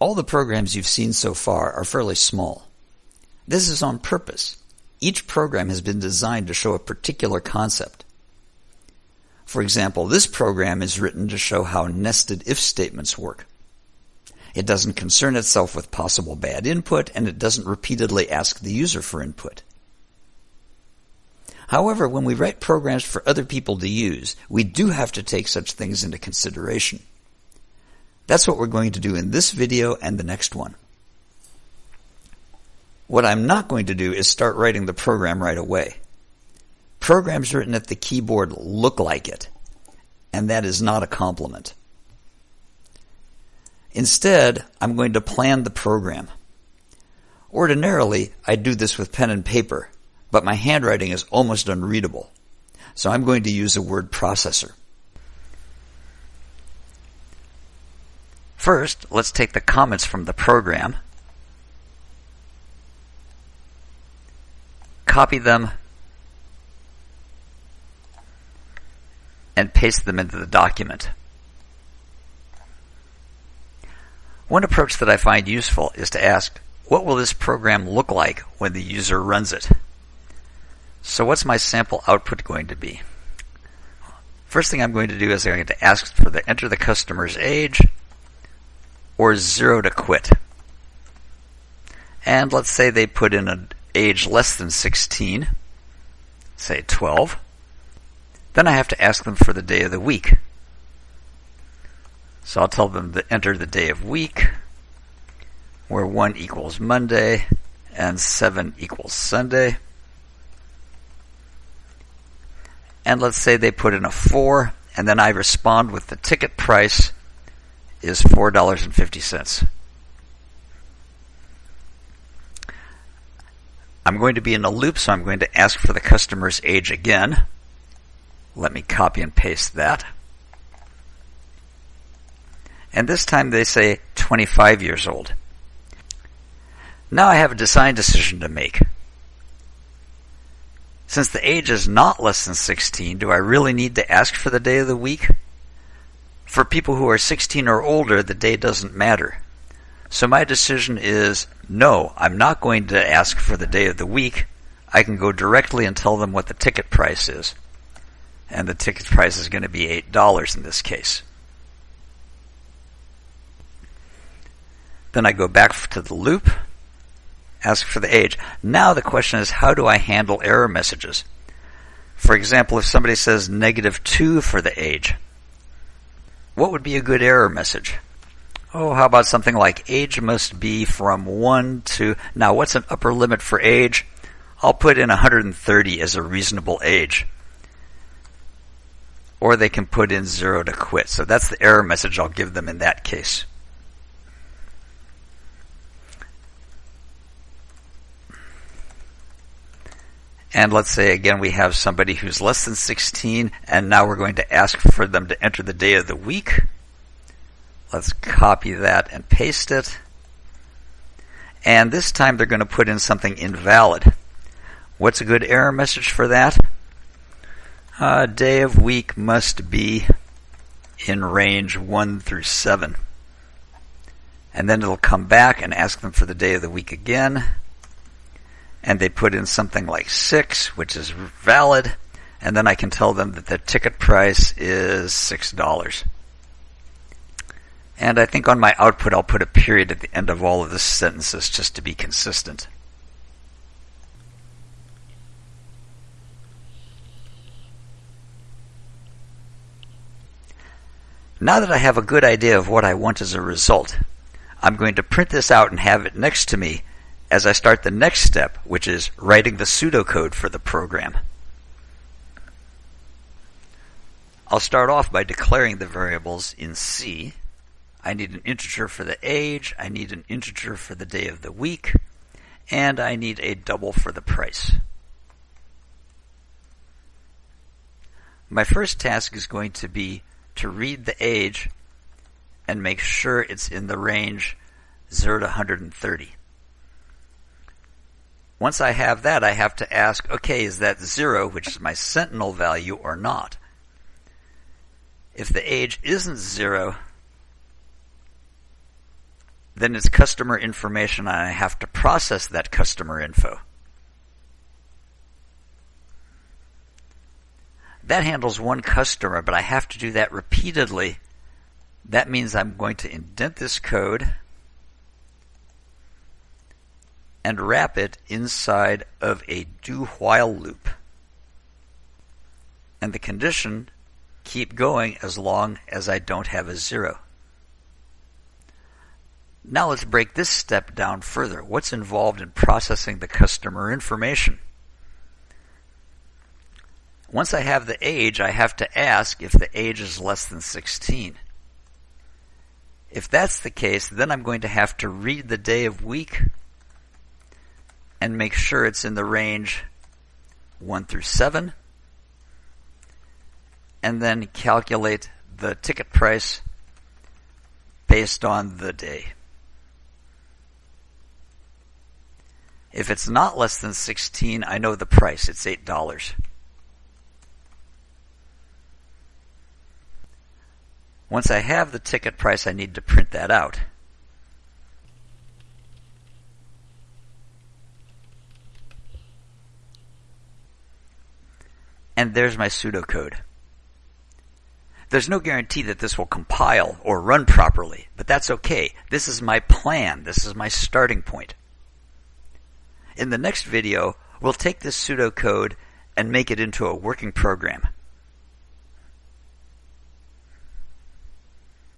All the programs you've seen so far are fairly small. This is on purpose. Each program has been designed to show a particular concept. For example, this program is written to show how nested if statements work. It doesn't concern itself with possible bad input, and it doesn't repeatedly ask the user for input. However, when we write programs for other people to use, we do have to take such things into consideration. That's what we're going to do in this video and the next one. What I'm not going to do is start writing the program right away. Programs written at the keyboard look like it, and that is not a compliment. Instead, I'm going to plan the program. Ordinarily, I do this with pen and paper, but my handwriting is almost unreadable. So I'm going to use a word processor. First, let's take the comments from the program, copy them, and paste them into the document. One approach that I find useful is to ask, what will this program look like when the user runs it? So what's my sample output going to be? First thing I'm going to do is I'm going to ask for the enter the customer's age or zero to quit. And let's say they put in an age less than 16, say 12. Then I have to ask them for the day of the week. So I'll tell them to enter the day of week, where 1 equals Monday and 7 equals Sunday. And let's say they put in a 4, and then I respond with the ticket price is $4.50. I'm going to be in a loop, so I'm going to ask for the customer's age again. Let me copy and paste that. And this time they say 25 years old. Now I have a design decision to make. Since the age is not less than 16, do I really need to ask for the day of the week? For people who are 16 or older, the day doesn't matter. So my decision is no, I'm not going to ask for the day of the week. I can go directly and tell them what the ticket price is. And the ticket price is going to be $8 in this case. Then I go back to the loop, ask for the age. Now the question is, how do I handle error messages? For example, if somebody says negative 2 for the age, what would be a good error message? Oh, how about something like age must be from 1 to... Now, what's an upper limit for age? I'll put in 130 as a reasonable age. Or they can put in 0 to quit. So that's the error message I'll give them in that case. And let's say again we have somebody who's less than 16 and now we're going to ask for them to enter the day of the week. Let's copy that and paste it. And this time they're going to put in something invalid. What's a good error message for that? Uh, day of week must be in range 1 through 7. And then it'll come back and ask them for the day of the week again and they put in something like six, which is valid, and then I can tell them that the ticket price is six dollars. And I think on my output I'll put a period at the end of all of the sentences just to be consistent. Now that I have a good idea of what I want as a result, I'm going to print this out and have it next to me as I start the next step, which is writing the pseudocode for the program. I'll start off by declaring the variables in C. I need an integer for the age, I need an integer for the day of the week, and I need a double for the price. My first task is going to be to read the age and make sure it's in the range 0 to 130. Once I have that, I have to ask, okay, is that zero, which is my sentinel value, or not? If the age isn't zero, then it's customer information and I have to process that customer info. That handles one customer, but I have to do that repeatedly. That means I'm going to indent this code and wrap it inside of a do while loop. And the condition keep going as long as I don't have a zero. Now let's break this step down further. What's involved in processing the customer information? Once I have the age, I have to ask if the age is less than 16. If that's the case, then I'm going to have to read the day of week and make sure it's in the range 1 through 7 and then calculate the ticket price based on the day. If it's not less than 16, I know the price. It's $8. Once I have the ticket price, I need to print that out. And there's my pseudocode. There's no guarantee that this will compile or run properly, but that's okay. This is my plan. This is my starting point. In the next video, we'll take this pseudocode and make it into a working program.